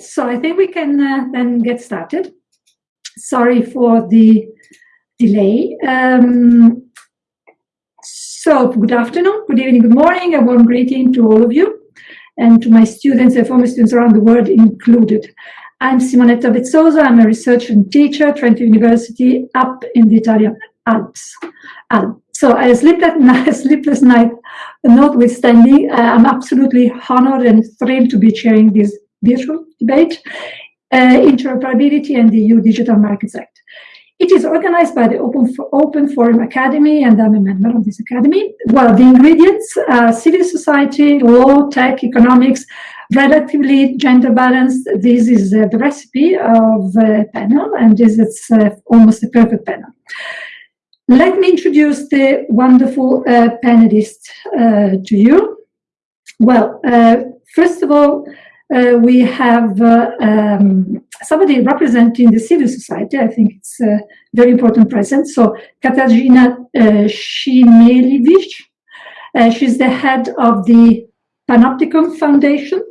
so I think we can uh, then get started. Sorry for the delay. Um, so good afternoon, good evening, good morning, a warm greeting to all of you and to my students and former students around the world included. I'm Simonetta Vezzoso, I'm a researcher and teacher at Trento University up in the Italian Alps. Alps. So a sleepless night, sleepless night notwithstanding, uh, I'm absolutely honored and thrilled to be chairing this virtual debate, uh, interoperability and the EU Digital Markets Act. It is organized by the Open, Open Forum Academy, and I'm a member of this academy. Well, the ingredients, uh, civil society, law, tech, economics, relatively gender balanced. This is uh, the recipe of a panel, and this is uh, almost a perfect panel. Let me introduce the wonderful uh, panelists uh, to you. Well, uh, first of all, uh, we have uh, um, somebody representing the civil society. I think it's a very important presence. So Katarzyna uh, uh, she's the head of the Panoptykon Foundation.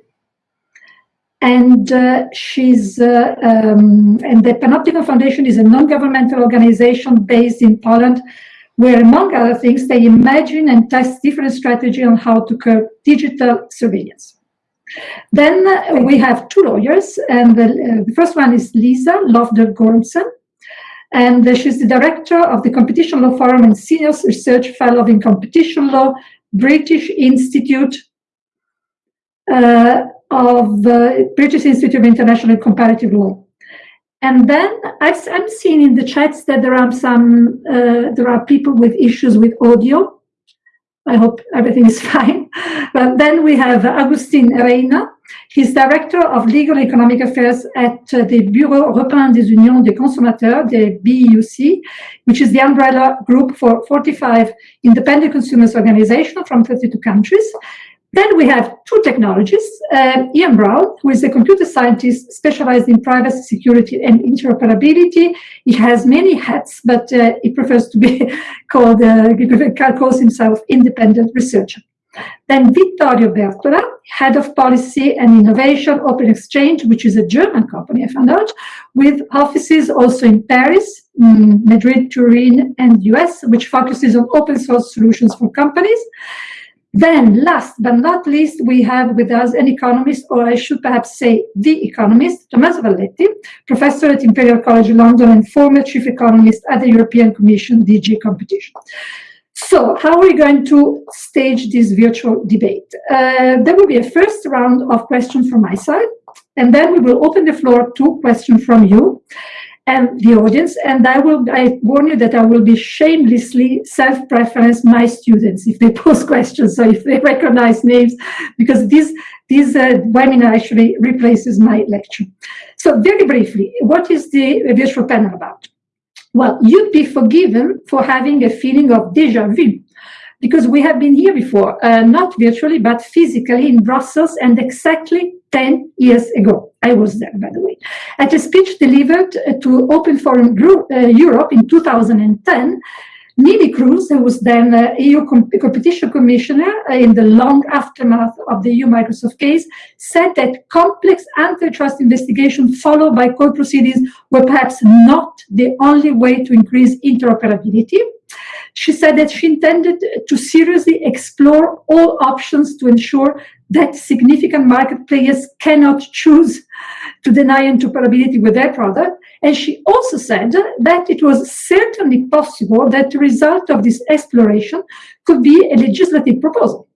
And uh, she's uh, um, and the Panoptykon Foundation is a non-governmental organization based in Poland, where among other things they imagine and test different strategies on how to curb digital surveillance. Then uh, we have two lawyers, and the, uh, the first one is Lisa Lovdahl Gormsen, and uh, she's the director of the Competition Law Forum and senior research fellow in competition law, British Institute uh, of uh, British Institute of International Comparative Law. And then I've, I'm seeing in the chats that there are some uh, there are people with issues with audio. I hope everything is fine. But then we have Agustin Reyna. He's Director of Legal and Economic Affairs at uh, the Bureau Européen des Unions des Consommateurs, the BEUC, which is the umbrella group for 45 independent consumers organizations from 32 countries. Then we have two technologists, uh, Ian Brown, who is a computer scientist specialized in privacy, security, and interoperability. He has many hats, but uh, he prefers to be called, uh, calls himself independent researcher. Then Vittorio Bertola, head of policy and innovation, Open-Xchange, which is a German company, I found out, with offices also in Paris, mm, Madrid, Turin, and US, which focuses on open source solutions for companies. Then last but not least, we have with us an economist, or I should perhaps say the economist, Tommaso Valletti, professor at Imperial College London and former chief economist at the European Commission DG Competition. So how are we going to stage this virtual debate? Uh, there will be a first round of questions from my side, and then we will open the floor to questions from you and the audience. And I will, I warn you that I will be shamelessly self-preference my students if they pose questions, so if they recognize names, because this, this uh, webinar actually replaces my lecture. So very briefly, what is the virtual panel about? Well, you'd be forgiven for having a feeling of deja vu because we have been here before, uh, not virtually, but physically in Brussels and exactly 10 years ago. I was there, by the way, at a speech delivered uh, to Open Forum Group, uh, Europe in 2010. Neelie Kroes, who was then uh, EU Com competition commissioner uh, in the long aftermath of the EU Microsoft case, said that complex antitrust investigation followed by court proceedings were perhaps not the only way to increase interoperability. She said that she intended to seriously explore all options to ensure that significant market players cannot choose to deny interoperability with their product. And she also said that it was certainly possible that the result of this exploration could be a legislative proposal,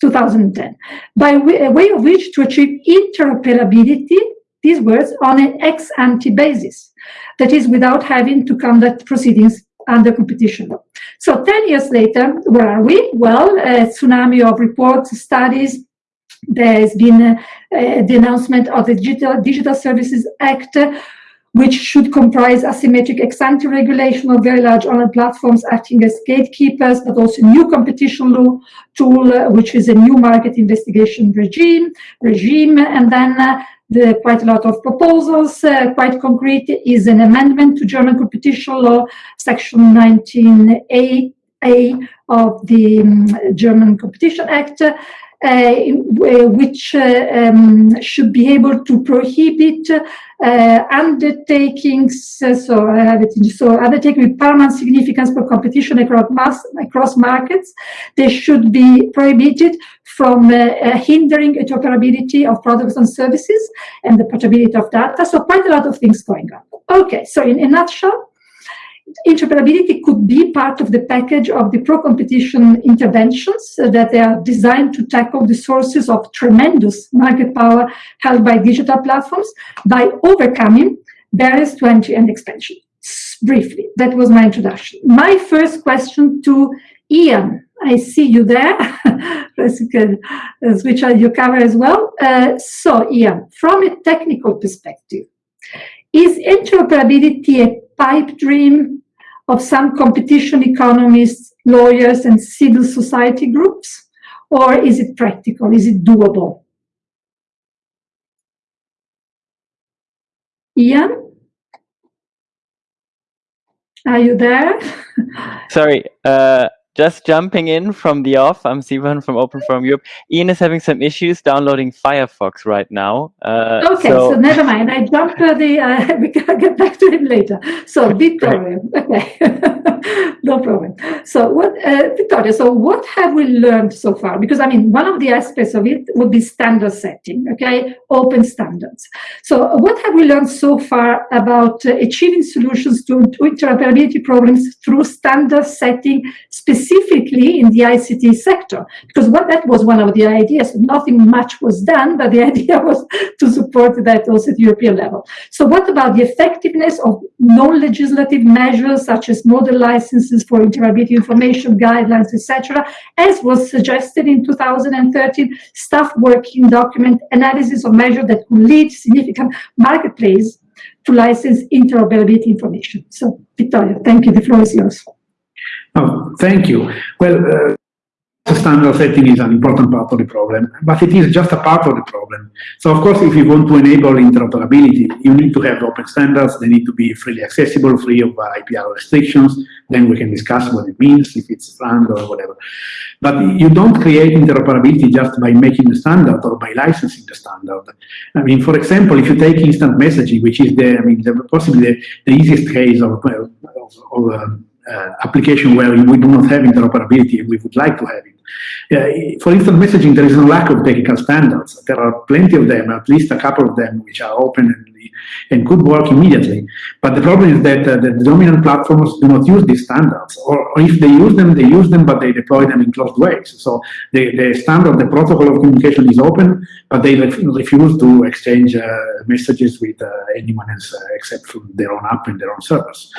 2010, by way, way of which to achieve interoperability, these words, on an ex ante basis, that is, without having to conduct proceedings under competition law. So 10 years later, where are we? Well, a tsunami of reports, studies, there's been uh, the announcement of the Digital, Digital Services Act, which should comprise asymmetric ex-ante regulation of very large online platforms acting as gatekeepers, but also new competition law tool, uh, which is a new market investigation regime, regime, and then uh, the, quite a lot of proposals, uh, quite concrete, is an amendment to German competition law, section 19a a of the um, German Competition Act, which uh, um, should be able to prohibit uh, undertakings, uh, so I have it so undertaking with paramount significance for competition across, mass, across markets, they should be prohibited from hindering interoperability of products and services and the portability of data. So quite a lot of things going on. Okay, so in a nutshell, interoperability could be part of the package of the pro-competition interventions uh, that they are designed to tackle the sources of tremendous market power held by digital platforms by overcoming barriers to entry and expansion. Briefly, that was my introduction. My first question to Ian, I see you there. can uh, switch on your camera as well. Uh, so Ian, from a technical perspective, is interoperability a pipe dream of some competition economists, lawyers, and civil society groups? Or is it practical? Is it doable? Ian? Are you there? Sorry, uh, just jumping in from the off, I'm Sivan from Open Forum Europe. Ian is having some issues downloading Firefox right now. Uh, okay, so... so... never mind. I jumped the, uh, we can get back to him later. So Vittorio, okay, no problem. So what, uh, Vittorio, so what have we learned so far? Because I mean, one of the aspects of it would be standard setting, okay, open standards. So what have we learned so far about uh, achieving solutions to, to interoperability problems through standard setting specific specifically in the ICT sector, because what that was one of the ideas. Nothing much was done, but the idea was to support that also at European level. So what about the effectiveness of non-legislative measures such as model licenses for interoperability information guidelines, etc., as was suggested in 2013 staff working document analysis of measures that could lead significant marketplace to license interoperability information. So, Vittorio, thank you. The floor is yours. Oh, thank you. Well, uh, standard setting is an important part of the problem, but it is just a part of the problem. So of course, if you want to enable interoperability, you need to have open standards. They need to be freely accessible, free of IPR restrictions. Then we can discuss what it means, if it's planned or whatever. But you don't create interoperability just by making the standard or by licensing the standard. I mean, for example, if you take instant messaging, which is the, I mean, the, possibly the, the easiest case of, of, of um, uh, application where we do not have interoperability and we would like to have it. Uh, for instant messaging, there is no lack of technical standards. There are plenty of them, at least a couple of them, which are open and, and could work immediately. But the problem is that uh, the dominant platforms do not use these standards, or, or, if they use them, they use them, but they deploy them in closed ways. So the, the standard, the protocol of communication is open, but they ref refuse to exchange uh, messages with anyone else except from their own app and their own servers.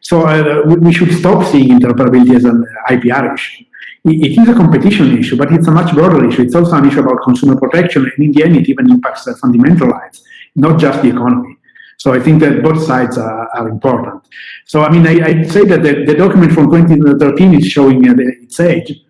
So uh, we should stop seeing interoperability as an IPR issue. It is a competition issue, but it's a much broader issue. It's also an issue about consumer protection, and in the end, it even impacts fundamental rights, not just the economy. So I think that both sides are, are important. So I mean, I, I'd say that the, the, document from 2013 is showing uh, the, its age,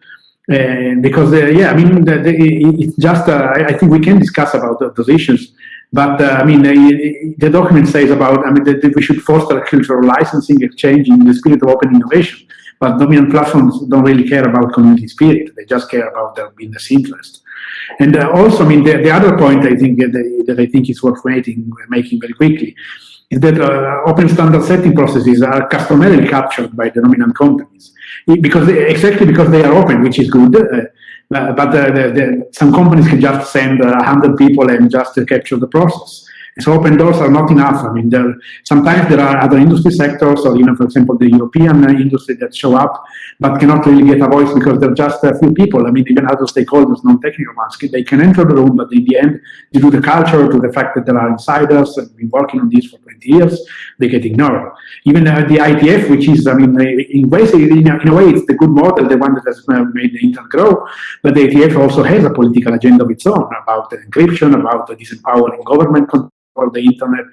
uh, because uh, yeah, I mean, the, it's just uh, I, I, think we can discuss about those issues. But uh, I mean, the document says about, I mean, that, we should foster of licensing, exchange in the spirit of open innovation. But dominant platforms don't really care about community spirit. They just care about their business interest. And uh, also, I mean, the, the, other point I think that, that I think is worth making, making very quickly is that uh, open standard setting processes are customarily captured by the dominant companies because exactly because they are open, which is good. Uh, but the, the, the, some companies can just send uh, 100 people and just uh, capture the process. So open doors are not enough. I mean, there, sometimes there are other industry sectors, or you know, for example, the European industry that show up, but cannot really get a voice because there are just a few people. I mean, even other stakeholders, non-technical ones, they can enter the room, but in the end, due to the culture, to the fact that there are insiders and been working on this for 20 years, they get ignored. Even uh, the IETF, which is, I mean, in ways, in a, in a, way, it's the good model, the one that has uh, made the internet grow, but the IETF also has a political agenda of its own about encryption, about disempowering government or the internet.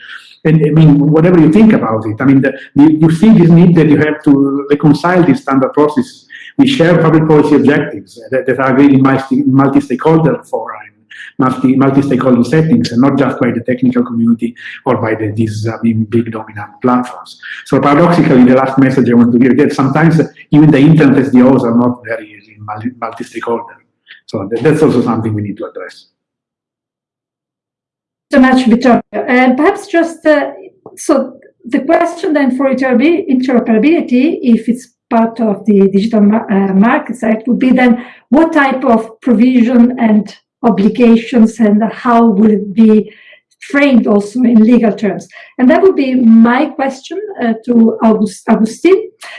And I mean, whatever you think about it, I mean, the, you see this need that you have to reconcile these standard processes. We share public policy objectives that, that are really multi-stakeholder forum, multi, multi-stakeholder settings, and not just by the technical community or by the, these uh, mean, big dominant platforms. So paradoxically, the last message I want to give is that sometimes uh, even the internet SDOs are not very uh, multi-stakeholder. So that's also something we need to address. So much, Vittorio. And perhaps just, uh, so the question then for interoperability, if it's part of the Digital uh, Markets Act, would be then what type of provision and obligations and how will it be framed also in legal terms? And that would be my question uh, to August.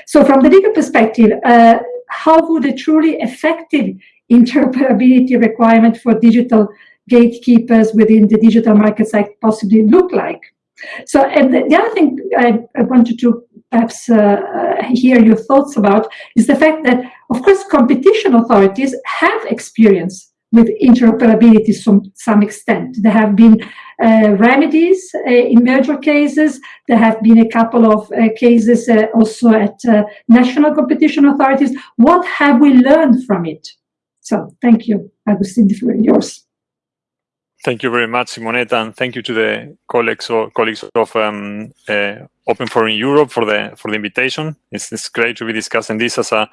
So from the legal perspective, uh, how would a truly effective interoperability requirement for digital gatekeepers within the Digital Markets Act possibly look like? So, and the, the other thing I, I wanted to perhaps uh, uh, hear your thoughts about is the fact that, of course, competition authorities have experience with interoperability to some, some extent. There have been uh, remedies uh, in merger cases. There have been a couple of uh, cases uh, also at uh, national competition authorities. What have we learned from it? So, thank you, Agustin, is yours. Thank you very much, Simonetta, and thank you to the colleagues or colleagues of um, uh, Open Forum Europe for the for the invitation. It's, it's great to be discussing this as a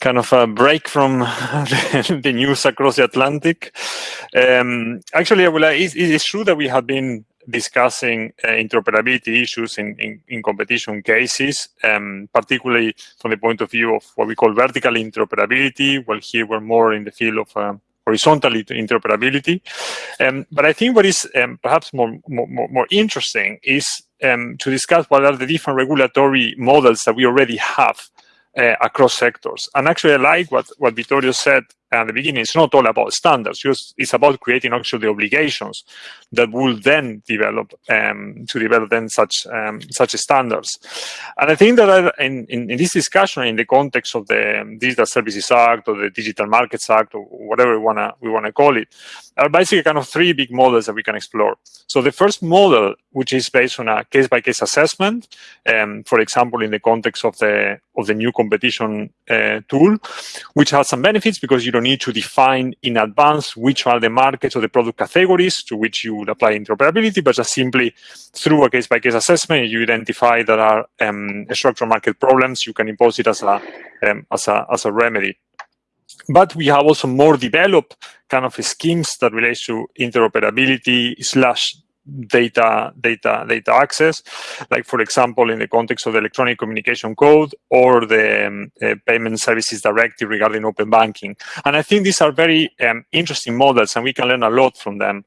kind of a break from the, the news across the Atlantic. Um, actually, I will, uh, it, it is true that we have been discussing uh, interoperability issues in, in, in competition cases, um, particularly from the point of view of what we call vertical interoperability. Well, here we're more in the field of um, horizontal interoperability. Um, but I think what is um, perhaps more, more, more interesting is um, to discuss what are the different regulatory models that we already have uh, across sectors. And actually, I like what, what Vittorio said at the beginning. It's not all about standards. It's about creating actually the obligations that will then develop um, to develop then such um, such standards. And I think that in, in, in, this discussion, in the context of the Digital Services Act or the Digital Markets Act or whatever we wanna we wanna call it, are basically kind of three big models that we can explore. So the first model, which is based on a case-by-case -case assessment, um, for example, in the context of the of the new competition uh, tool, which has some benefits because you don't need to define in advance which are the markets or the product categories to which you would apply interoperability, but just simply through a case-by-case -case assessment, you identify that are um, structural market problems, you can impose it as a, um, as a, as a remedy. But we have also more developed kind of schemes that relates to interoperability slash data data data access like for example in the context of the electronic communication code or the um, uh, payment services directive regarding open banking. And i think these are very um, interesting models and we can learn a lot from them.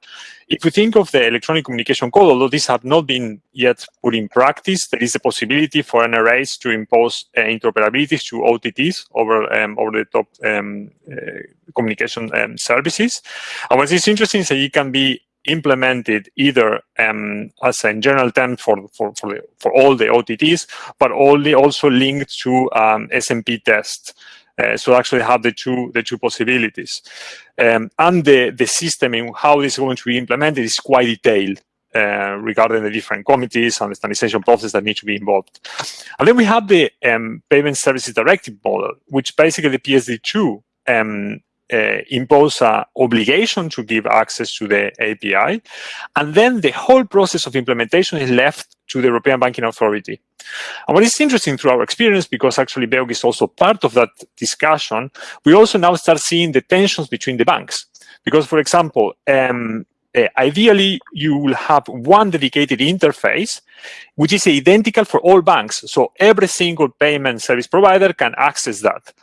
If we think of the electronic communication code although these have not been yet put in practice there is a possibility for nras to impose uh, interoperabilities to otts over um, over the top um, uh, communication um, services. And what is interesting is that it can be implemented either um, as a general term for, for, for, the, for, all the OTTs, but only also linked to um, SMP test. Uh, so actually have the two the two possibilities. Um, and the, the system in how this is going to be implemented is quite detailed. Uh, regarding the different committees and the standardization process that need to be involved. And then we have the um, Payment Services Directive model, which basically the PSD2 um, uh, impose an obligation to give access to the API. And then the whole process of implementation is left to the European Banking Authority. And what is interesting through our experience, because actually BEUC is also part of that discussion, we also now start seeing the tensions between the banks. Because, for example, um, uh, ideally, you will have one dedicated interface, which is identical for all banks. So every single payment service provider can access that.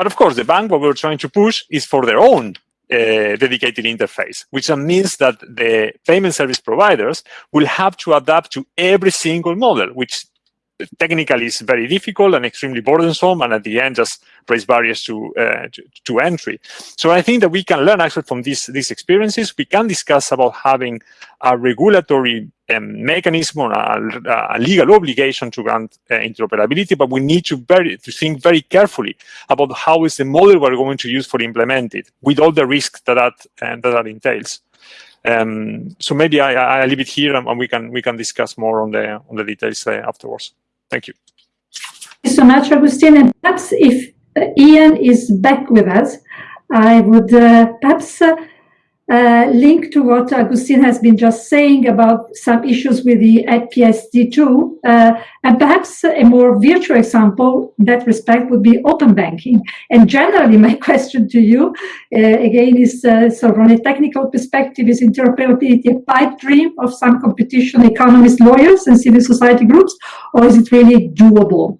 But of course, the bank, what we're trying to push is for their own uh, dedicated interface, which means that the payment service providers will have to adapt to every single model, which technically is very difficult and extremely burdensome, and at the end just raise barriers to, uh, to, to entry. So I think that we can learn actually from these these experiences. We can discuss about having a regulatory um, mechanism or a, a, legal obligation to grant uh, interoperability, but we need to very to think very carefully about how is the model we're going to use for implement it, with all the risks that that, uh, that, that entails. Um, so maybe I, I leave it here, and we can we can discuss more on the on the details uh, afterwards. Thank you. Thank you so much. And perhaps if uh, Ian is back with us, I would uh, perhaps uh, link to what Agustin has been just saying about some issues with the PSD2, uh, and perhaps a more virtual example in that respect would be open banking. And generally, my question to you, uh, again, is sort of from a technical perspective, is interoperability a pipe dream of some competition economists, lawyers, and civil society groups, or is it really doable?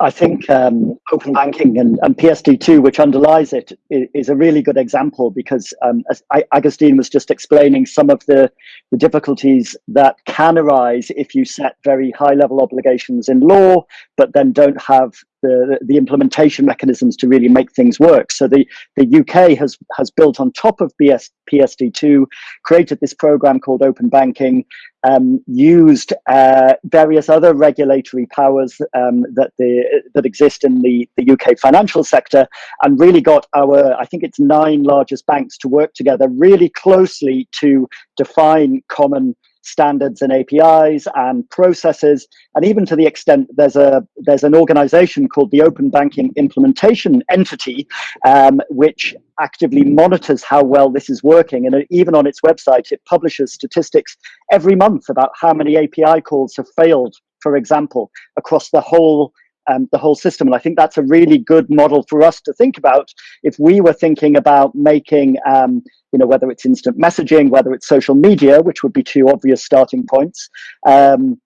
I think um, open banking and, and, PSD2, which underlies it, is, a really good example because, um, as Agustin was just explaining, some of the, the difficulties that can arise if you set very high level obligations in law, but then don't have the, the implementation mechanisms to really make things work. So the, the UK has, has built on top of BS, PSD2, created this program called Open Banking, um, used uh, various other regulatory powers um, that, the, that exist in the, the UK financial sector, and really got our, I think it's nine largest banks to work together really closely to define common standards and APIs and processes, and even to the extent there's a there's an organization called the Open Banking Implementation Entity, um, which actively monitors how well this is working. And even on its website, it publishes statistics every month about how many API calls have failed, for example, across the whole um, the whole system. And I think that's a really good model for us to think about if we were thinking about making, um, you know, whether it's instant messaging, whether it's social media, which would be two obvious starting points, um,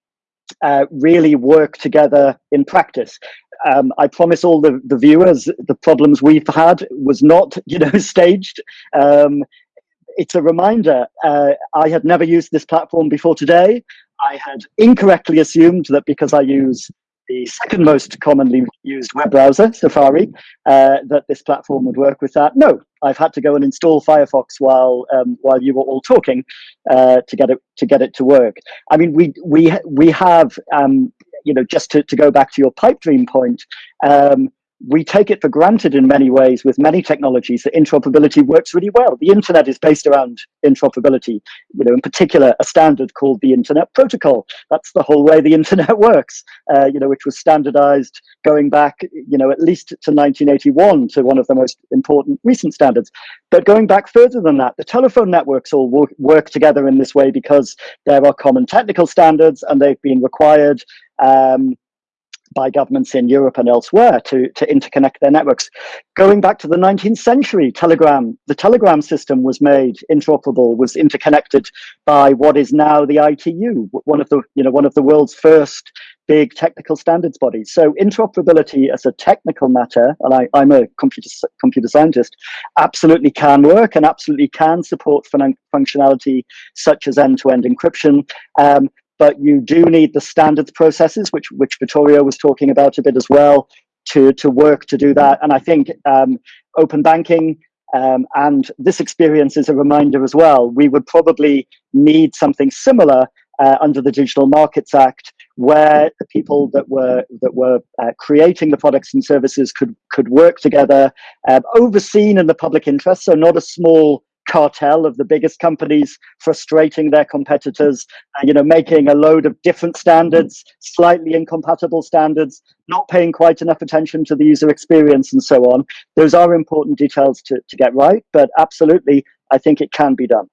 uh, really work together in practice. Um, I promise all the, the viewers the problems we've had was not, you know, staged. Um, it's a reminder. Uh, I had never used this platform before today. I had incorrectly assumed that because I use the second most commonly used web browser, Safari, uh, that this platform would work with that. No, I've had to go and install Firefox while um, while you were all talking uh, to get it to get it to work. I mean, we we we have um, you know just to, to go back to your pipe dream point. Um, we take it for granted in many ways with many technologies that interoperability works really well. The internet is based around interoperability, you know, in particular, a standard called the Internet Protocol. That's the whole way the internet works, uh, you know, which was standardized going back, you know, at least to 1981 to one of the most important recent standards. But going back further than that, the telephone networks all work, work together in this way because there are common technical standards and they've been required um, by governments in Europe and elsewhere to, to interconnect their networks. Going back to the 19th century, Telegram, the Telegram system was made interoperable, was interconnected by what is now the ITU, one of the, you know, one of the world's first big technical standards bodies. So interoperability as a technical matter, and I, am a computer, computer scientist, absolutely can work and absolutely can support fun functionality such as end-to-end -end encryption. Um, but you do need the standards processes, which which Vittorio was talking about a bit as well, to to work to do that. And I think um, open banking um, and this experience is a reminder as well. We would probably need something similar uh, under the Digital Markets Act, where the people that were that were uh, creating the products and services could could work together, uh, overseen in the public interest. So not a small cartel of the biggest companies frustrating their competitors, uh, you know, making a load of different standards, slightly incompatible standards, not paying quite enough attention to the user experience and so on. Those are important details to, to get right, but absolutely, I think it can be done.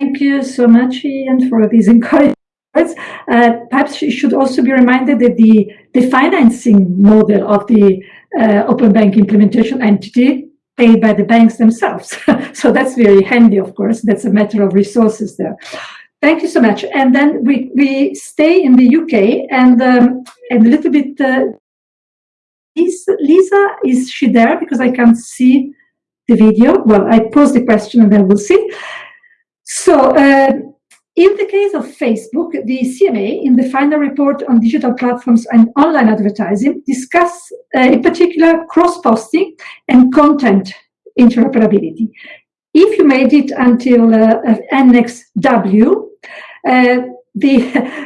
Thank you so much, Ian, for these encouraging words. Uh, perhaps you should also be reminded that the, the financing model of the uh, Open Bank implementation entity paid by the banks themselves. so that's very handy, of course. That's a matter of resources there. Thank you so much. And then we, we stay in the UK and, um, and a little bit, uh, is Lisa, is she there? Because I can't see the video. Well, I pose the question and then we'll see. So uh, in the case of Facebook, the CMA, in the final report on digital platforms and online advertising, discuss uh, in particular cross-posting and content interoperability. If you made it until uh, Annex W, uh, the,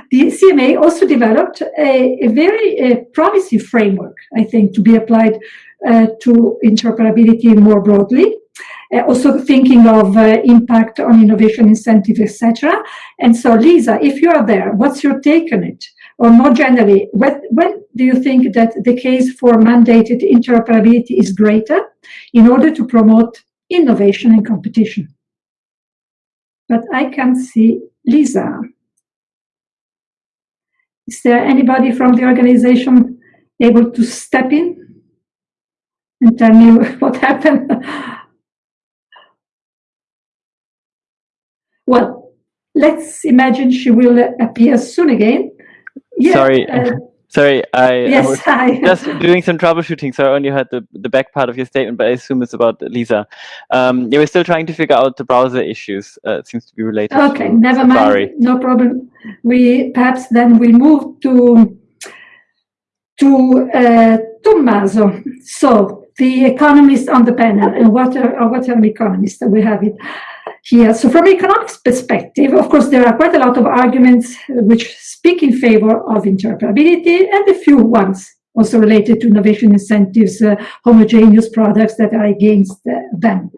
the CMA also developed a, a very uh, promising framework, I think, to be applied uh, to interoperability more broadly uh, also thinking of uh, impact on innovation incentive, etc. And so, Lisa, if you are there, what's your take on it? or more generally, when, when do you think that the case for mandated interoperability is greater in order to promote innovation and competition? But I can see Lisa. Is there anybody from the organization able to step in and tell me what happened? Well, let's imagine she will appear soon again. Yeah, Sorry. Uh, Sorry, I, yes, I was hi. just doing some troubleshooting, so I only heard the, the back part of your statement, but I assume it's about Lisa. Um, yeah, we're still trying to figure out the browser issues. Uh, it seems to be related. Okay, never Safari. mind, no problem. We perhaps then we move to to uh, Tommaso. So the economist on the panel, and what are what are an economist? That we have it here. So from an economics perspective, of course, there are quite a lot of arguments which speak in favor of interoperability and a few ones also related to innovation incentives, uh, homogeneous products that are against uh, them.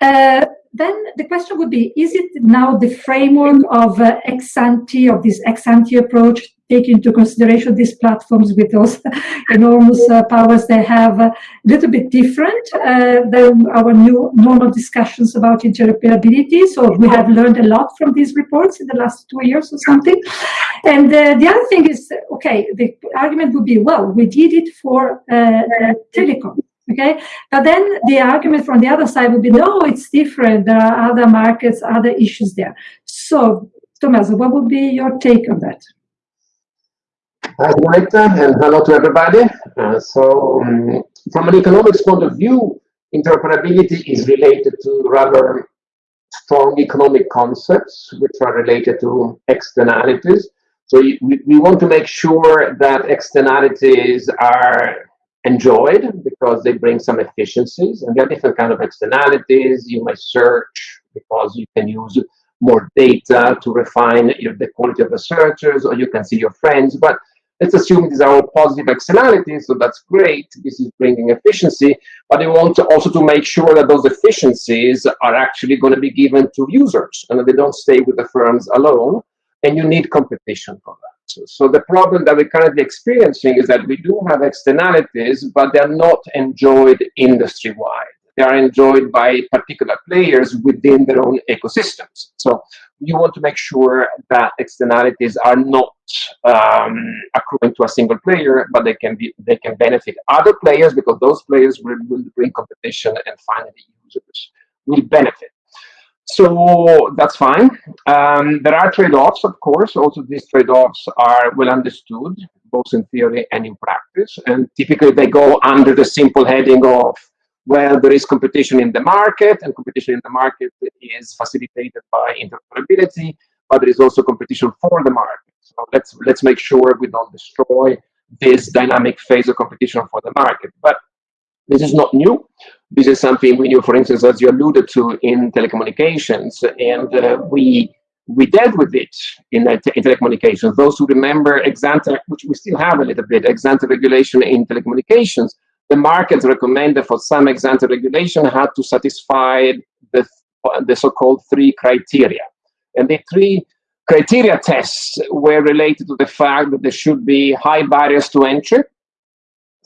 Uh, then the question would be, is it now the framework of uh, ex ante, of this ex ante approach take into consideration these platforms with those enormous uh, powers they have a little bit different uh, than our new normal discussions about interoperability. So we have learned a lot from these reports in the last two years or something. And uh, the other thing is, okay, the argument would be, well, we did it for uh, uh, telecom. Okay, but then the argument from the other side would be, no, it's different. There are other markets, other issues there. So, Thomas, what would be your take on that? Hi, Director, and hello to everybody. Uh, so, um, from an economics point of view, interoperability is related to rather strong economic concepts, which are related to externalities. So, we, we want to make sure that externalities are enjoyed because they bring some efficiencies, and there are different kind of externalities. You might search because you can use more data to refine the quality of the searches, or you can see your friends, but Let's assume these are all positive externalities, so that's great. This is bringing efficiency, but we want to also to make sure that those efficiencies are actually going to be given to users and that they don't stay with the firms alone. And you need competition for that. So, so the problem that we're currently experiencing is that we do have externalities, but they're not enjoyed industry-wide they are enjoyed by particular players within their own ecosystems. So you want to make sure that externalities are not um, accruing to a single player, but they can be they can benefit other players because those players will, will bring competition and finally users will benefit. So that's fine. Um, there are trade-offs, of course. Also, these trade-offs are well understood, both in theory and in practice. And typically, they go under the simple heading of well, there is competition in the market, and competition in the market is facilitated by interoperability, but there is also competition for the market. So let's let's make sure we don't destroy this dynamic phase of competition for the market. But this is not new. This is something we knew, for instance, as you alluded to in telecommunications, and uh, we we dealt with it in, uh, in telecommunications. Those who remember ex which we still have a little bit, ex regulation in telecommunications, the markets recommended for some ex ante regulation had to satisfy the, the so-called three criteria. And the three criteria tests were related to the fact that there should be high barriers to entry.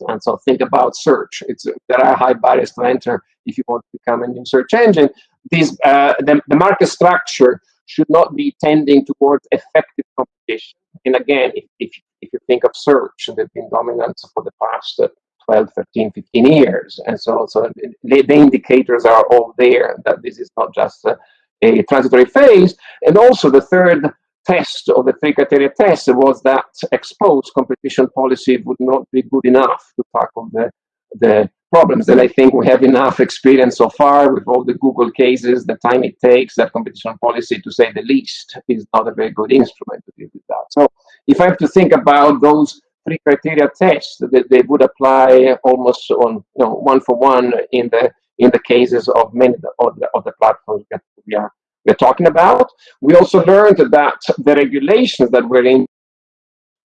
And so think about search. It's, there are high barriers to enter if you want to become a new search engine. These, uh, the, the market structure should not be tending towards effective competition. And again, if, if, if you think of search, they've been dominant for the past uh, 12, 13, 15 years. And so, so the, the indicators are all there that this is not just a, a transitory phase. And also the third test of the three criteria test was that ex post competition policy would not be good enough to tackle the, the problems. And I think we have enough experience so far with all the Google cases, the time it takes, that competition policy, to say the least, is not a very good instrument to deal with that. So if I have to think about those three criteria test that they would apply almost on you know one for one in the in the cases of many of the, of the platforms that we are we're talking about. We also learned that the regulations that were in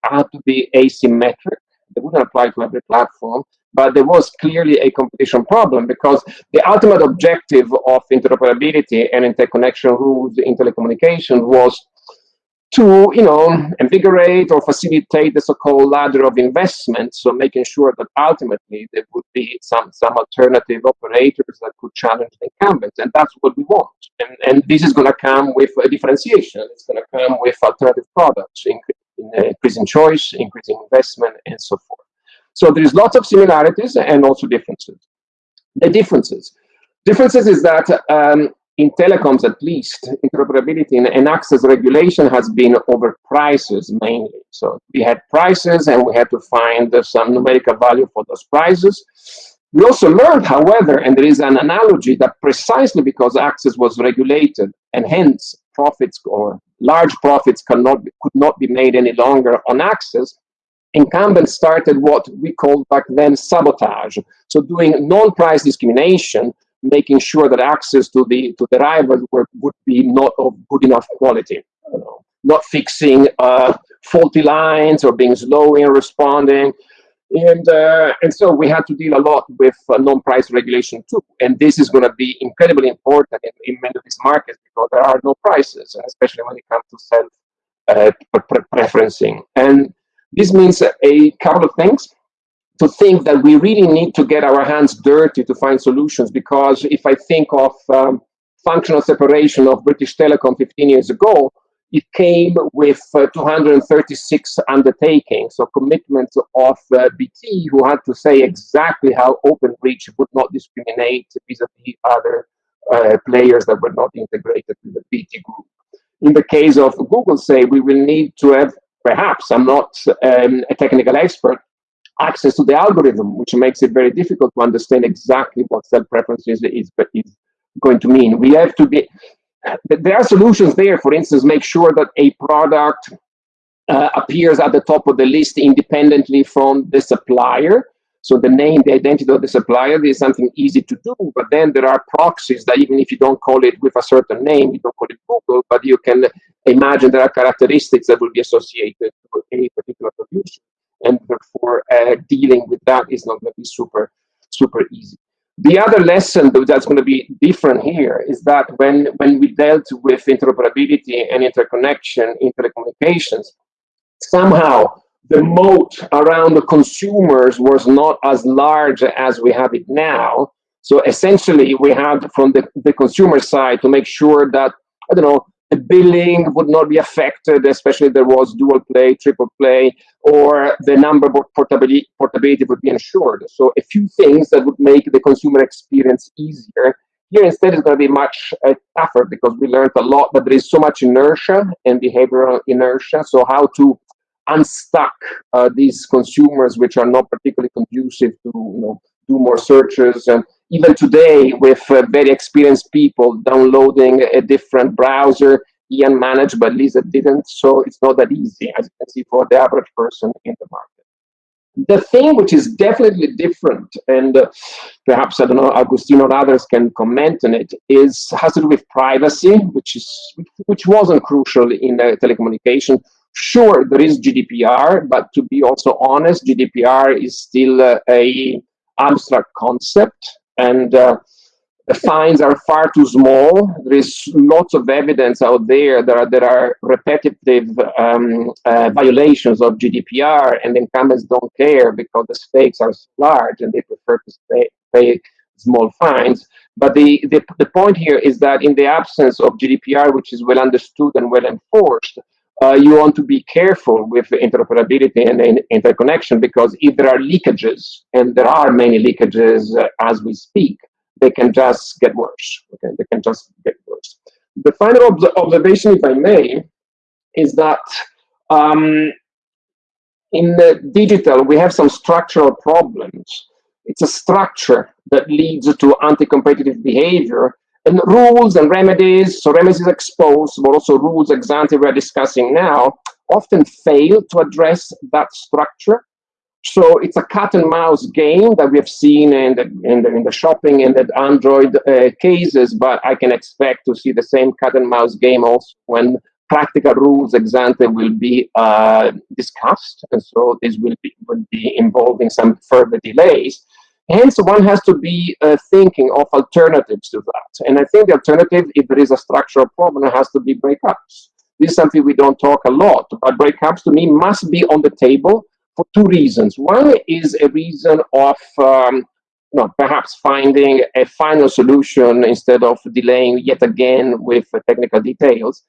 had to be asymmetric. They wouldn't apply to every platform, but there was clearly a competition problem because the ultimate objective of interoperability and interconnection rules in telecommunications was to, you know, invigorate or facilitate the so-called ladder of investment. So making sure that ultimately there would be some, some alternative operators that could challenge the incumbents. And that's what we want. And, and this is going to come with a differentiation. It's going to come with alternative products, increasing choice, increasing investment, and so forth. So there is lots of similarities and also differences. The differences. Differences is that um, in telecoms at least, interoperability and, access regulation has been over prices mainly. So we had prices and we had to find some numerical value for those prices. We also learned, however, and there is an analogy that precisely because access was regulated and hence profits or large profits cannot, could not be made any longer on access, incumbents started what we called back then sabotage. So doing non-price discrimination making sure that access to the to the rivals were, would be not of good enough quality. You know, not fixing uh, faulty lines or being slow in responding. And, uh, and so we had to deal a lot with uh, non-price regulation too. And this is going to be incredibly important in, in, many of these markets because there are no prices, especially when it comes to self uh, pre preferencing. And this means a couple of things to think that we really need to get our hands dirty to find solutions because if I think of um, functional separation of British Telecom 15 years ago, it came with uh, 236 undertakings, so commitments of uh, BT who had to say exactly how Openreach would not discriminate vis-a-vis -vis other uh, players that were not integrated in the BT group. In the case of Google, say, we will need to have, perhaps, I'm not um, a technical expert, access to the algorithm, which makes it very difficult to understand exactly what self-preferences is, is going to mean. We have to be, there are solutions there, for instance, make sure that a product uh, appears at the top of the list independently from the supplier. So the name, the identity of the supplier is something easy to do, but then there are proxies that even if you don't call it with a certain name, you don't call it Google, but you can imagine there are characteristics that will be associated with a particular producer and therefore uh, dealing with that is not going to be super, super easy. The other lesson that's going to be different here is that when, when we dealt with interoperability and interconnection in telecommunications, somehow the moat around the consumers was not as large as we have it now. So essentially, we had from the, the consumer side to make sure that, I don't know, the billing would not be affected, especially if there was dual play, triple play, or the number portability, portability would be ensured. So a few things that would make the consumer experience easier. Here instead it's going to be much uh, tougher because we learned a lot that there is so much inertia and behavioral inertia. So how to unstuck uh, these consumers which are not particularly conducive to you know, do more searches and even today with uh, very experienced people downloading a different browser, Ian managed, but Lisa didn't. So it's not that easy, as you can see, for the average person in the market. The thing which is definitely different, and uh, perhaps I don't know, Agostino or others can comment on it, is has to do with privacy, which is which wasn't crucial in uh, telecommunication. Sure, there is GDPR, but to be also honest, GDPR is still uh, a abstract concept and uh, the fines are far too small. There is lots of evidence out there that are, there are repetitive um, uh, violations of GDPR, and incumbents don't care because the stakes are large and they prefer to pay, pay small fines. But the, the, the point here is that in the absence of GDPR, which is well understood and well enforced, uh, you want to be careful with interoperability and, and, interconnection because if there are leakages, and there are many leakages uh, as we speak, they can just get worse. Okay, they can just get worse. The final ob observation, if I may, is that um, in the digital we have some structural problems. It's a structure that leads to anti-competitive behavior and rules and remedies, so remedies ex post, but also rules ex ante we're discussing now, often fail to address that structure. So it's a cat and mouse game that we have seen in the, in the, in the shopping and the Android uh, cases, but I can expect to see the same cat and mouse game also when practical rules ex ante will be uh, discussed. And so this will be, will be involving some further delays. Hence, one has to be uh, thinking of alternatives to that. And I think the alternative, if there is a structural problem, has to be breakups. this is something we don't talk a lot, but breakups to me must be on the table for two reasons. One is a reason of um, no, perhaps finding a final solution instead of delaying yet again with technical details.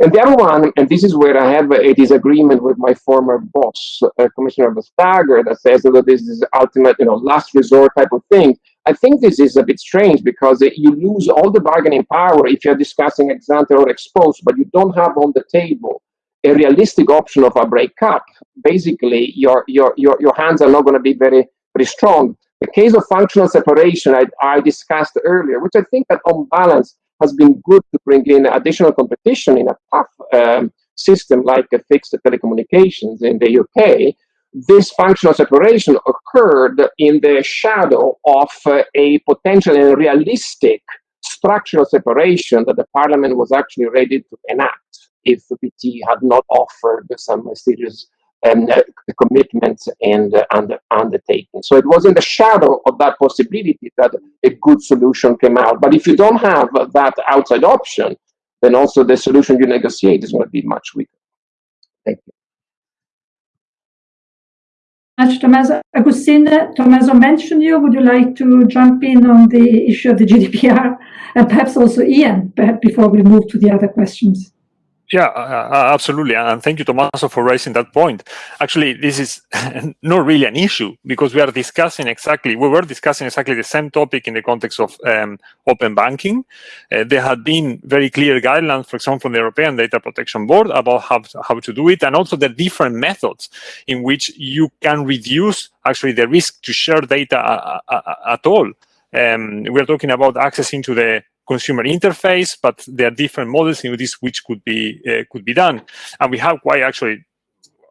And the other one, and this is where I have a disagreement with my former boss, uh, Commissioner Vestager, that says that this is ultimate, you know, last resort type of thing. I think this is a bit strange because you lose all the bargaining power if you're discussing ex ante or ex post, but you don't have on the table a realistic option of a breakup. Basically, your your your, your hands are not going to be very very strong. The case of functional separation I, I discussed earlier, which I think that on balance has been good to bring in additional competition in a tough um, system like fixed telecommunications in the UK, this functional separation occurred in the shadow of uh, a potential and realistic structural separation that the parliament was actually ready to enact if the BT had not offered some serious um, uh, commitments and uh, under, undertaking. So it was in the shadow of that possibility that a good solution came out. But if you don't have that outside option, then also the solution you negotiate is going to be much weaker. Thank you. Much, Tommaso. Agustin, Tommaso mentioned you. Would you like to jump in on the issue of the GDPR and perhaps also Ian, before we move to the other questions? Yeah, uh, uh, absolutely. And thank you, Tommaso, for raising that point. Actually, this is not really an issue because we are discussing exactly, we were discussing exactly the same topic in the context of um, open banking. Uh, there had been very clear guidelines, for example, from the European Data Protection Board about how, how to do it and also the different methods in which you can reduce actually the risk to share data uh, uh, at all. Um, we're talking about accessing to the consumer interface, but there are different models in this which could be uh, could be done. And we have quite actually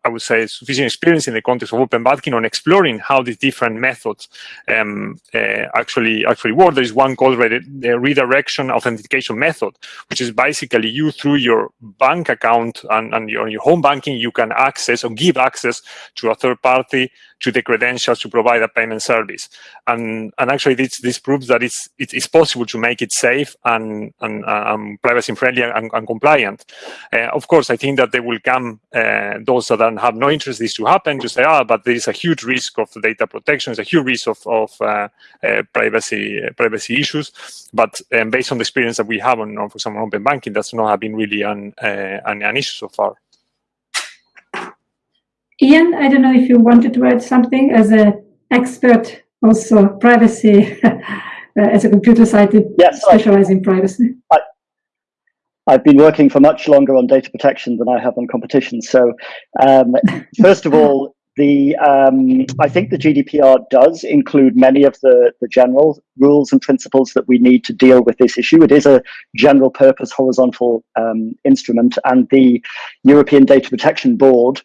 I would say, sufficient experience in the context of open banking on exploring how these different methods um, uh, actually actually work. There is one called the redirection authentication method, which is basically you through your bank account and, and your, your home banking, you can access or give access to a third party to the credentials to provide a payment service. And, and actually this, this proves that it's, it's possible to make it safe and, and um, privacy friendly and, and compliant. Uh, of course, I think that there will come uh, those that have no interest this to happen to say, ah, but there is a huge risk of data protection, there's a huge risk of, of uh, uh privacy uh, privacy issues. But um, based on the experience that we have on, on for example, open banking, that's not have been really an, uh, an, an issue so far. Ian, I don't know if you wanted to add something as an expert, also privacy, as a computer scientist yes, specializing in privacy. I, I've been working for much longer on data protection than I have on competition. So, um, first of all, the um, I think the GDPR does include many of the, the general rules and principles that we need to deal with this issue. It is a general purpose horizontal um, instrument, and the European Data Protection Board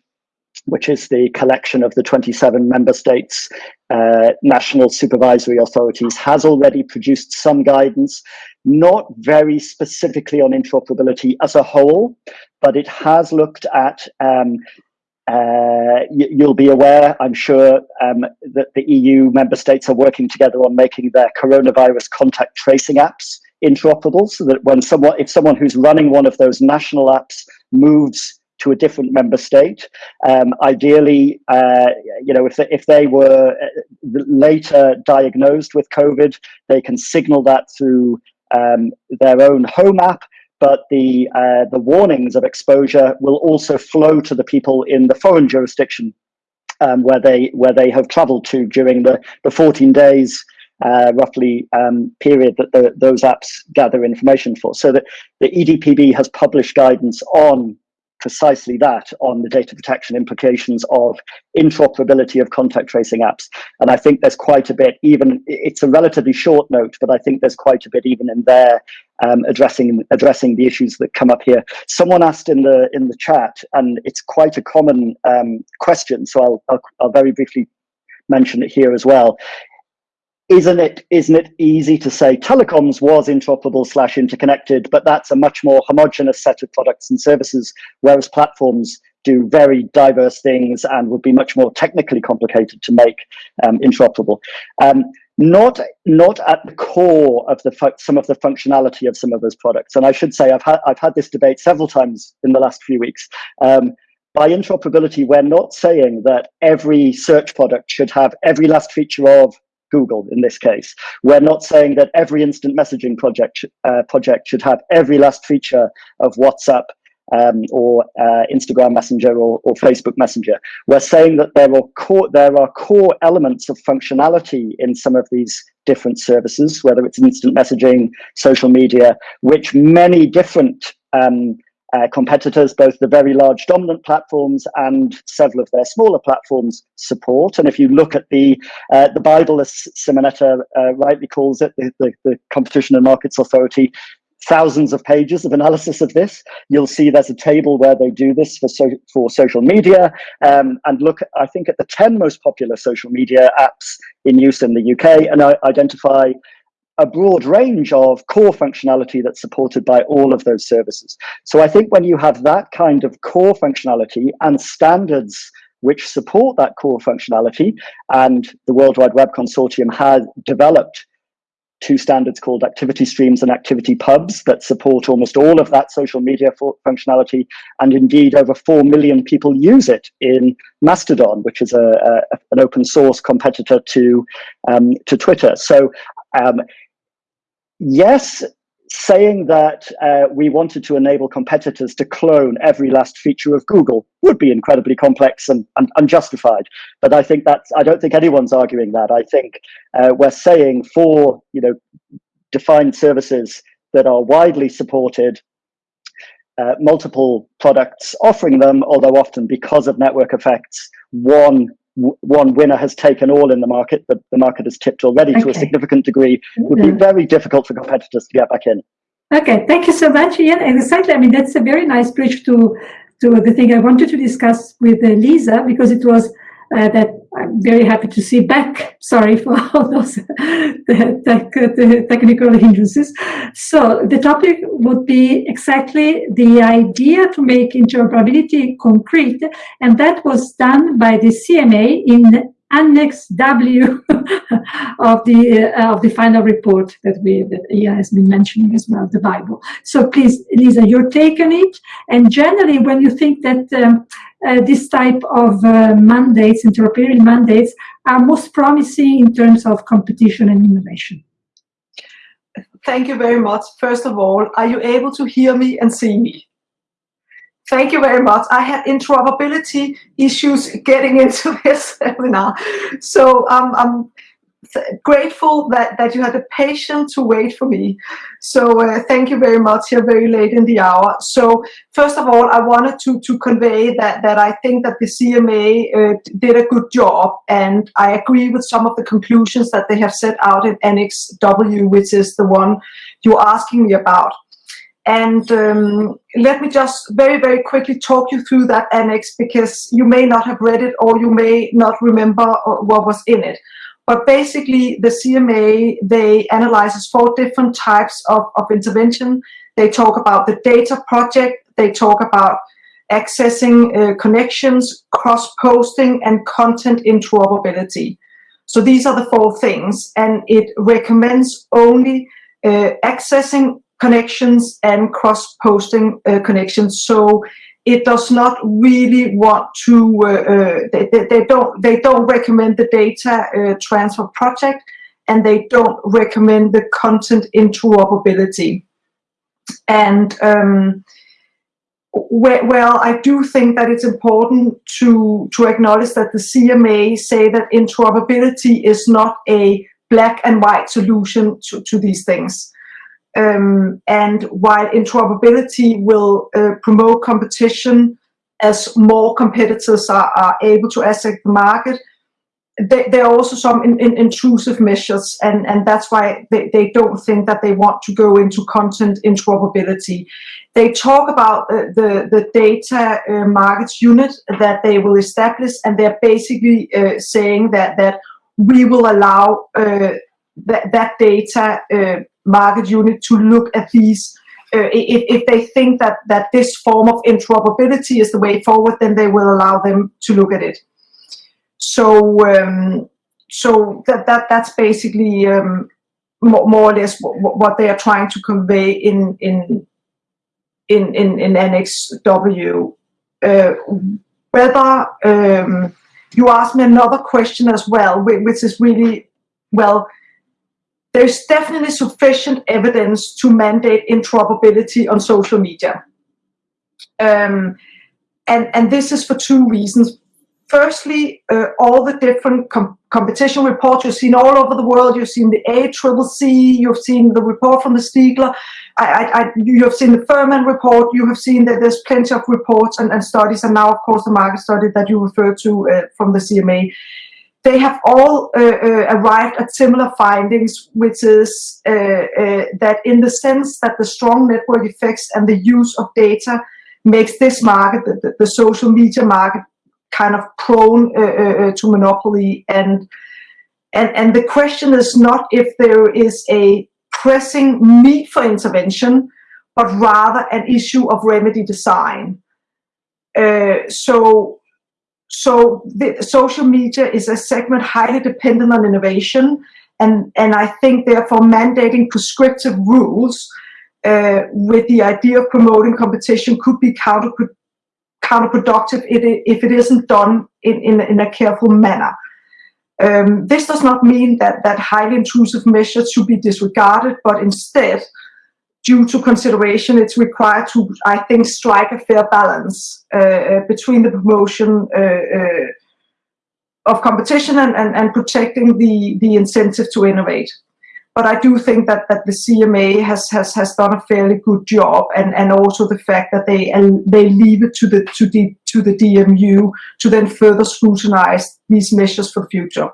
which is the collection of the 27 member states' uh, national supervisory authorities, has already produced some guidance, not very specifically on interoperability as a whole, but it has looked at um, uh, you'll be aware, I'm sure, um, that the EU member states are working together on making their coronavirus contact tracing apps interoperable so that when someone, if someone who's running one of those national apps moves to a different member state. Um, ideally, uh, you know, if they, if they were uh, later diagnosed with COVID, they can signal that through um, their own home app. But the uh, the warnings of exposure will also flow to the people in the foreign jurisdiction um, where they where they have travelled to during the, the 14 days uh, roughly um, period that the, those apps gather information for. So that the EDPB has published guidance on precisely that on the data protection implications of interoperability of contact tracing apps. And I think there's quite a bit, even it's a relatively short note, but I think there's quite a bit even in there um, addressing addressing the issues that come up here. Someone asked in the in the chat, and it's quite a common um, question, so I'll, I'll, I'll very briefly mention it here as well isn't it isn't it easy to say telecoms was interoperable slash interconnected but that's a much more homogenous set of products and services whereas platforms do very diverse things and would be much more technically complicated to make um, interoperable um, not not at the core of the some of the functionality of some of those products. And I should say I've had I've had this debate several times in the last few weeks. Um, by interoperability, we're not saying that every search product should have every last feature of Google in this case. We're not saying that every instant messaging project uh, project should have every last feature of WhatsApp um, or uh, Instagram Messenger or, or, Facebook Messenger. We're saying that there are core there are core elements of functionality in some of these different services, whether it's instant messaging, social media, which many different um, uh, competitors, both the very large dominant platforms and several of their smaller platforms, support. And if you look at the uh, the Bible, as Simonetta uh, rightly calls it, the, the, the Competition and Markets Authority, thousands of pages of analysis of this. You'll see there's a table where they do this for so, for social media, um, and look, I think at the 10 most popular social media apps in use in the UK, and I identify a broad range of core functionality that's supported by all of those services. So I think when you have that kind of core functionality and standards which support that core functionality, and the World Wide Web Consortium has developed two standards called activity streams and activity pubs that support almost all of that social media functionality. And indeed, over 4 million people use it in Mastodon, which is a, a an open source competitor to, um, to Twitter. So um, yes, saying that uh, we wanted to enable competitors to clone every last feature of Google would be incredibly complex and, and unjustified. But I think that's, I don't think anyone's arguing that. I think uh, we're saying for, you know, defined services that are widely supported, uh, multiple products offering them, although often because of network effects, one one winner has taken all in the market, but the market has tipped already okay. to a significant degree, would be very difficult for competitors to get back in. Okay, thank you so much, Ian. Exactly. I mean, that's a very nice bridge to to the thing I wanted to discuss with uh, Lisa because it was uh, that I'm very happy to see back. Sorry for all those the tech, the technical hindrances. So the topic would be exactly the idea to make interoperability concrete, and that was done by the CMA in Annex W of the uh, of the final report that we that Ian has been mentioning as well, the Bible. So please, Lisa, your take on it, and generally, when you think that um, uh, this type of uh, mandates, interoperability mandates, are most promising in terms of competition and innovation. Thank you very much. First of all, are you able to hear me and see me? Thank you very much. I had interoperability issues getting into this seminar. So um, I'm grateful that, that you had the patience to wait for me. So uh, thank you very much here very late in the hour. So first of all, I wanted to, to convey that, that I think that the CMA uh, did a good job and I agree with some of the conclusions that they have set out in Annex W, which is the one you're asking me about. And um, let me just very, very quickly talk you through that annex because you may not have read it or you may not remember uh, what was in it. But basically, the CMA, they analyzes four different types of, of intervention. They talk about the data project, they talk about accessing uh, connections, cross-posting, and content interoperability. So these are the four things, and it recommends only uh, accessing connections and cross-posting uh, connections. So it does not really want to, uh, uh, they, they, they, don't, they don't recommend the data uh, transfer project and they don't recommend the content interoperability. And um, well, I do think that it's important to, to acknowledge that the CMA say that interoperability is not a black and white solution to, to these things. Um, and while interoperability will uh, promote competition as more competitors are, are able to access the market, there are also some in, in, intrusive measures, and, and that's why they, they don't think that they want to go into content interoperability. They talk about uh, the, the data uh, markets unit that they will establish, and they're basically uh, saying that, that we will allow uh, that, that data uh, market unit to look at these uh, if, if they think that that this form of interoperability is the way forward then they will allow them to look at it so um, so that that that's basically um, more, more or less what, they are trying to convey in in in in, in Annex W. Uh, whether um, you asked me another question as well, which is really well. There's definitely sufficient evidence to mandate interoperability on social media. Um, and, and this is for two reasons. Firstly, uh, all the different com competition reports you've seen all over the world. You've seen the ACCC, you've seen the report from the Stigler, I, I, I, you have seen the Furman report, you have seen that there's plenty of reports and, and studies, and now, of course, the market study that you referred to uh, from the CMA. They have all uh, uh, arrived at similar findings, which is uh, uh, that in the sense that the strong network effects and the use of data makes this market, the, the social media market, kind of prone uh, uh, to monopoly. And, and, and the question is not if there is a pressing need for intervention, but rather an issue of remedy design. So, so the social media is a segment highly dependent on innovation, and, and I think therefore mandating prescriptive rules uh, with the idea of promoting competition could be counterproductive counterproductive if it isn't done in, in, in a careful manner. Um, this does not mean that, that highly intrusive measures should be disregarded, but instead, due to consideration, it's required to, I think, strike a fair balance uh, uh between the promotion uh, uh, of competition and, and, and protecting the, the incentive to innovate but I do think that that the CMA has has has done a fairly good job, and and also the fact that they they leave it to the to the to the DMU to then further scrutinize these measures for the future.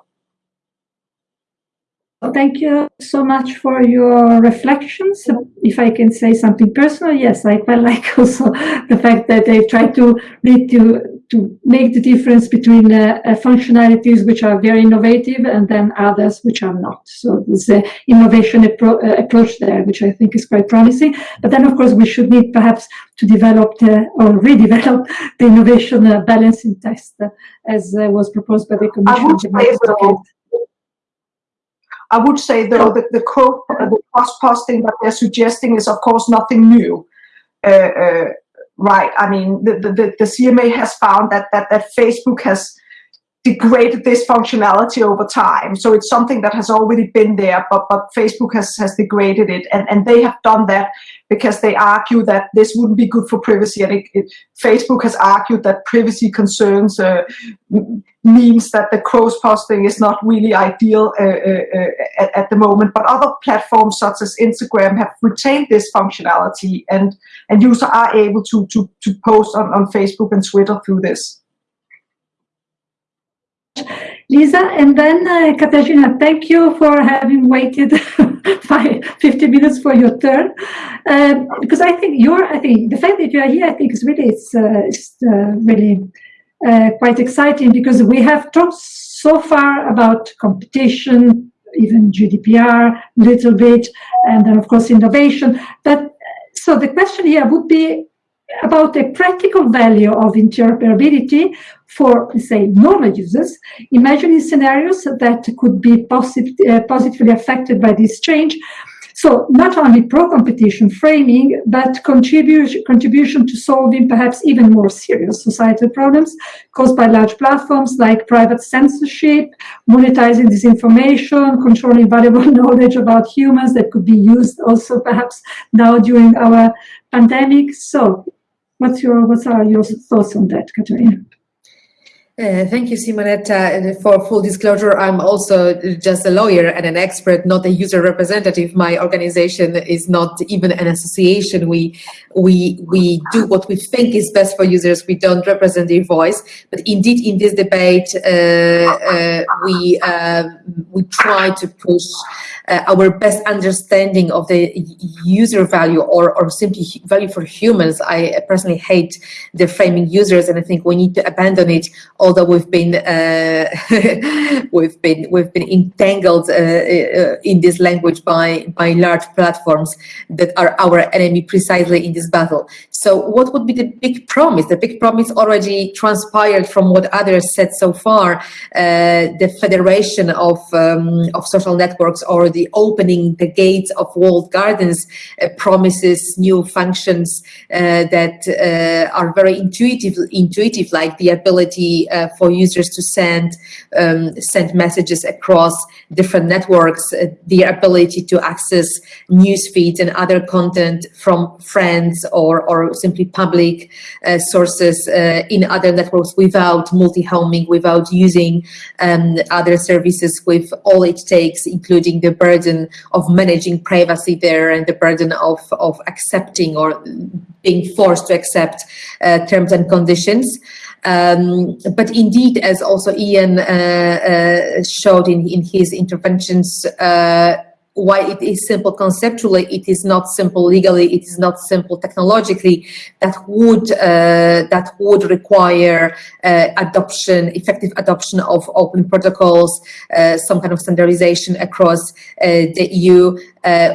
Thank you so much for your reflections. If I can say something personal, yes, I quite like also the fact that they try to lead to to make the difference between uh, uh, functionalities which are very innovative and then others which are not. So there's an innovation appro uh, approach there, which I think is quite promising. But then, of course, we should need perhaps to develop the, or redevelop the innovation uh, balancing test uh, as uh, was proposed by the Commission. I would say, though, that the, quote, the cross-posting that they're suggesting is, of course, nothing new uh, uh, right? I mean, the, the, the CMA has found that, that, that Facebook has degraded this functionality over time. So it's something that has already been there, but, but Facebook has, has degraded it. And, and they have done that because they argue that this wouldn't be good for privacy. And it, it, Facebook has argued that privacy concerns uh, means that the cross-posting is not really ideal uh, uh, uh, at, at, the moment. But other platforms such as Instagram have retained this functionality and, and users are able to, to, to post on, on Facebook and Twitter through this. Lisa, and then uh, Katarzyna, thank you for having waited five, 50 minutes for your turn. Um, because I think you're, I think the fact that you are here, I think is really, it's, uh, it's uh, really uh, quite exciting because we have talked so far about competition, even GDPR, a little bit, and then of course innovation. But so the question here would be about the practical value of interoperability for, say, normal users, imagining scenarios that could be posit uh, positively affected by this change. So not only pro-competition framing, but contribution, contribution to solving perhaps even more serious societal problems caused by large platforms like private censorship, monetizing disinformation, controlling valuable knowledge about humans that could be used also perhaps now during our pandemic. So What's your, what are uh, your thoughts on that, Katarzyna? Uh, thank you, Simonetta. For full disclosure, I'm also just a lawyer and an expert, not a user representative. My organization is not even an association. We we we do what we think is best for users. We don't represent their voice. But indeed, in this debate, uh, uh, we uh, we try to push uh, our best understanding of the user value or or simply value for humans. I personally hate the framing users, and I think we need to abandon it although we've been uh, we've been we've been entangled uh, uh, in this language by by large platforms that are our enemy precisely in this battle. So what would be the big promise? The big promise already transpired from what others said so far. The federation of um, of social networks or the opening the gates of walled gardens promises new functions that are very intuitive, intuitive, like the ability uh, for users to send um, send messages across different networks, uh, the ability to access news feeds and other content from friends or, or simply public uh, sources uh, in other networks without multi-homing, without using um, other services with all it takes, including the burden of managing privacy there and the burden of, of accepting or being forced to accept uh, terms and conditions. Um, but indeed, as also Ian uh, uh, showed in, in his interventions, uh, why it is simple conceptually, it is not simple legally, it is not simple technologically, that would uh, that would require uh, adoption, effective adoption of open protocols, uh, some kind of standardization across the EU.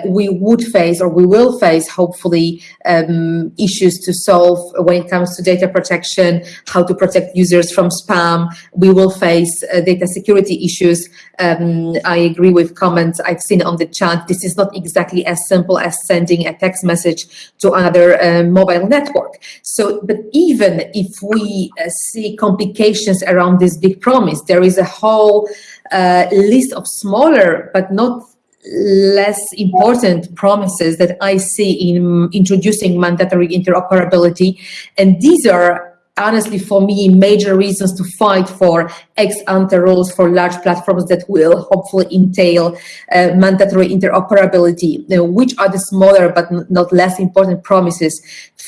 We would face, or we will face, hopefully, um, issues to solve when it comes to data protection, how to protect users from spam. We will face data security issues. Um, I agree with comments I've seen on the chat, this is not exactly as simple as sending a text message to another uh, mobile network. So, but even if we uh, see complications around this big promise, there is a whole uh, list of smaller but not less important promises that I see in introducing mandatory interoperability. And these are honestly, for me, major reasons to fight for ex ante rules for large platforms that will hopefully entail uh, mandatory interoperability. Now, which are the smaller but not less important promises?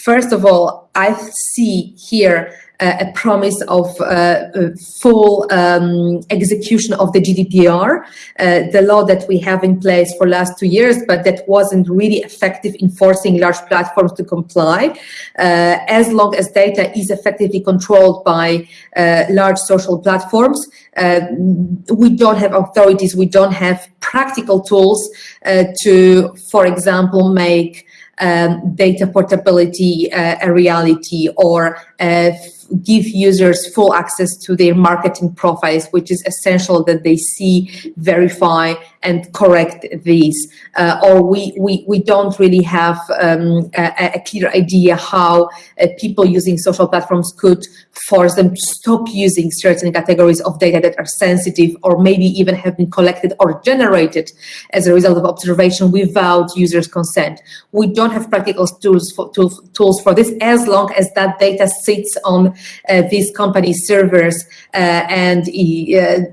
First of all, I see here uh, a promise of uh, full um, execution of the GDPR, uh, the law that we have in place for last two years, but that wasn't really effective in forcing large platforms to comply. Uh, as long as data is effectively controlled by large social platforms, we don't have authorities, we don't have practical tools to, for example, make um, data portability uh, a reality or uh, give users full access to their marketing profiles, which is essential that they see, verify, and correct these. Uh, or we, we, we don't really have um, a, a, clear idea how uh, people using social platforms could force them to stop using certain categories of data that are sensitive or maybe even have been collected or generated as a result of observation without users' consent. We don't have practical tools for, tools, tools for this as long as that data sits on uh, these companies' servers uh, and uh,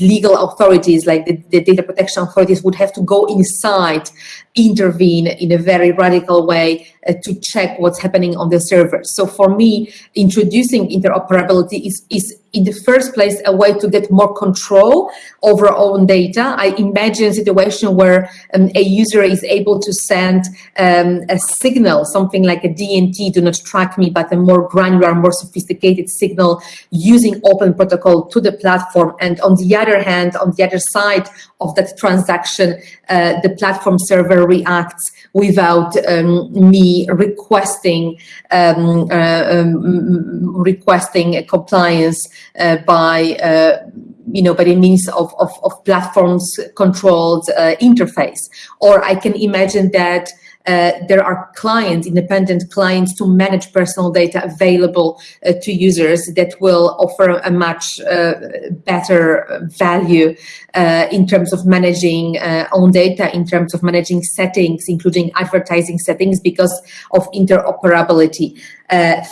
legal authorities like the, the data protection authorities would have to go inside intervene in a very radical way uh, to check what's happening on the server. So for me, introducing interoperability is, is in the first place a way to get more control over own data. I imagine a situation where um, a user is able to send um, a signal, something like a DNT, do not track me, but a more granular, more sophisticated signal using open protocol to the platform. And on the other hand, on the other side of that transaction, uh, the platform server reacts without um, me requesting um, uh, um, requesting compliance uh, by uh, you know, by the means of, of, of platforms controlled uh, interface. Or I can imagine that uh, there are clients, independent clients to manage personal data available uh, to users that will offer a much uh, better value uh, in terms of managing uh, own data, in terms of managing settings, including advertising settings because of interoperability.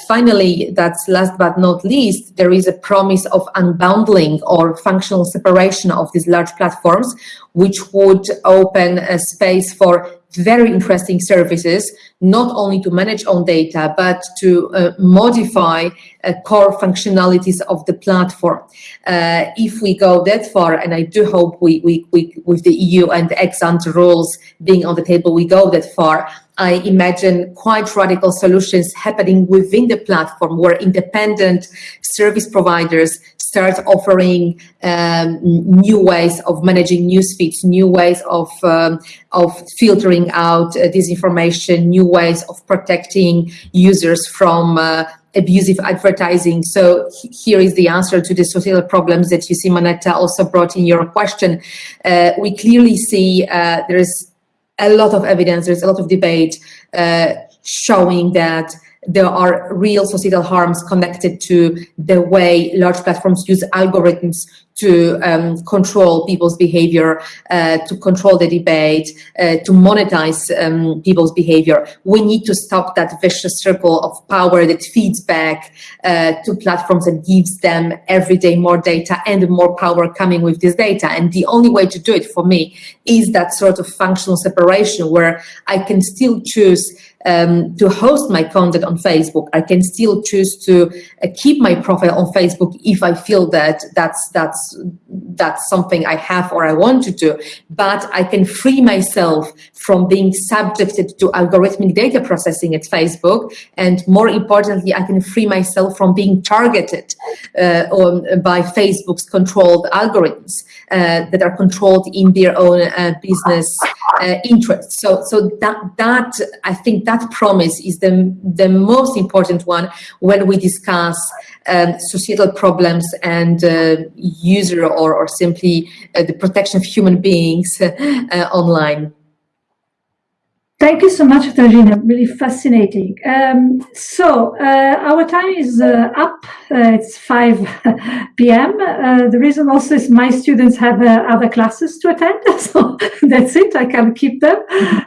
Finally, that's last but not least, there is a promise of unbundling or functional separation of these large platforms, which would open a space for very interesting services, not only to manage own data, but to uh, modify uh, core functionalities of the platform. Uh, if we go that far, and I do hope we, we, we with the EU and the ex ante rules being on the table, we go that far, I imagine quite radical solutions happening within the platform where independent service providers start offering um, new ways of managing news feeds, new ways of um, of filtering out uh, disinformation, new ways of protecting users from uh, abusive advertising. So here is the answer to the social problems that you Simonetta, also brought in your question. Uh, we clearly see uh, there is a lot of evidence, there's a lot of debate uh, showing that there are real societal harms connected to the way large platforms use algorithms to um, control people's behavior, uh, to control the debate, uh, to monetize um, people's behavior. We need to stop that vicious circle of power that feeds back uh, to platforms and gives them every day more data and more power coming with this data. And the only way to do it for me is that sort of functional separation where I can still choose um, to host my content on Facebook. I can still choose to uh, keep my profile on Facebook if I feel that that's that's that's something I have or I want to do. But I can free myself from being subjected to algorithmic data processing at Facebook, and more importantly, I can free myself from being targeted uh, on, by Facebook's controlled algorithms uh, that are controlled in their own uh, business uh, interests. So, so that that I think that promise is the the most important one when we discuss um, societal problems and uh, user or or simply uh, the protection of human beings uh, online. Thank you so much, Katarzyna. Really fascinating. Um, so uh, our time is uh, up. Uh, it's 5 p.m. Uh, the reason also is my students have uh, other classes to attend. So that's it. I can't keep them.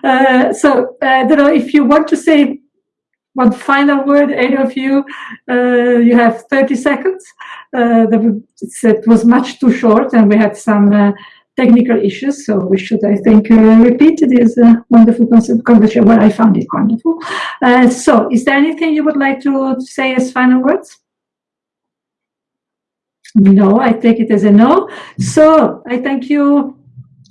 Uh, so I don't know if you want to say one final word, any of you. you have 30 seconds. it was much too short and we had some technical issues. So we should, I think, uh, repeat this uh, wonderful conversation. Well, I found it wonderful. Uh, so is there anything you would like to say as final words? No, I take it as a no. So I thank you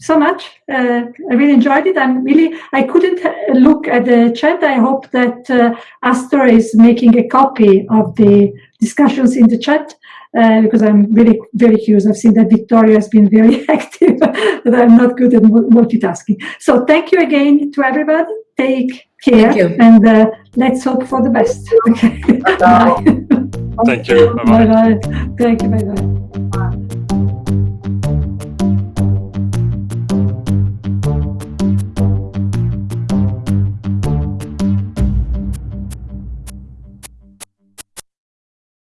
so much. Uh, I really enjoyed it. I'm really, I couldn't look at the chat. I hope that uh, Astor is making a copy of the discussions in the chat uh, because I'm really very curious. I've seen that Vittorio has been very active, but I'm not good at multitasking. So thank you again to everybody. Take care and uh, let's hope for the best. Okay. Bye. Thank you. Bye bye. Thank you. Bye bye.